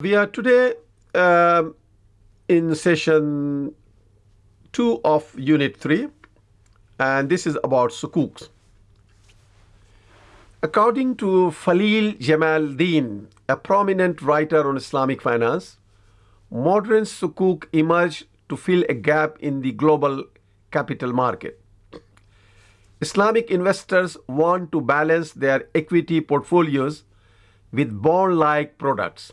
We are today um, in session 2 of Unit 3, and this is about sukuks. According to Faleel Jamaldeen, a prominent writer on Islamic finance, modern sukuk emerged to fill a gap in the global capital market. Islamic investors want to balance their equity portfolios with bond like products.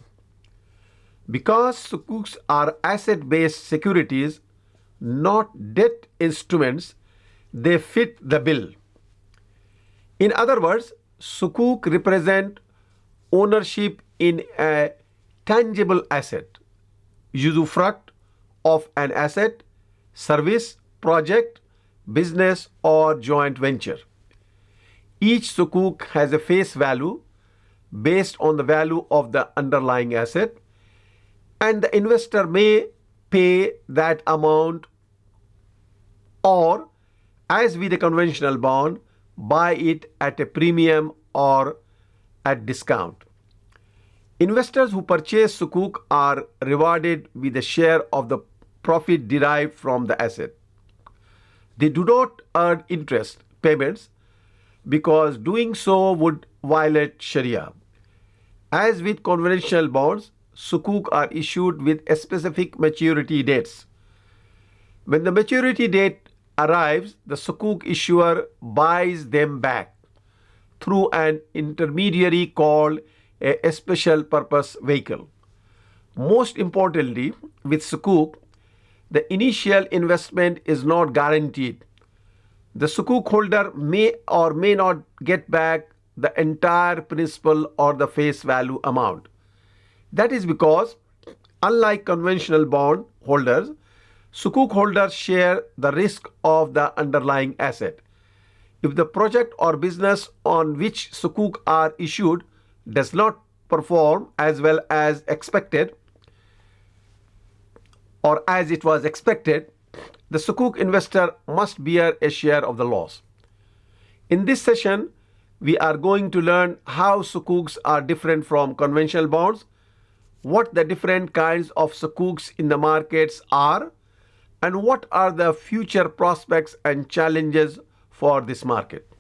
Because sukuks are asset based securities, not debt instruments, they fit the bill. In other words, sukuk represent ownership in a tangible asset, usufruct of an asset, service, project, business, or joint venture. Each sukuk has a face value based on the value of the underlying asset, and the investor may pay that amount or, as with a conventional bond, buy it at a premium or at discount. Investors who purchase sukuk are rewarded with a share of the profit derived from the asset. They do not earn interest payments because doing so would violate Sharia. As with conventional bonds, sukuk are issued with specific maturity dates. When the maturity date arrives, the sukuk issuer buys them back through an intermediary called a special purpose vehicle. Most importantly, with sukuk, the initial investment is not guaranteed. The sukuk holder may or may not get back the entire principal or the face value amount. That is because, unlike conventional bond holders, sukuk holders share the risk of the underlying asset. If the project or business on which sukuk are issued does not perform as well as expected or as it was expected, the sukuk investor must bear a share of the loss. In this session, we are going to learn how sukuks are different from conventional bonds, what the different kinds of sukuks in the markets are, and what are the future prospects and challenges for this market.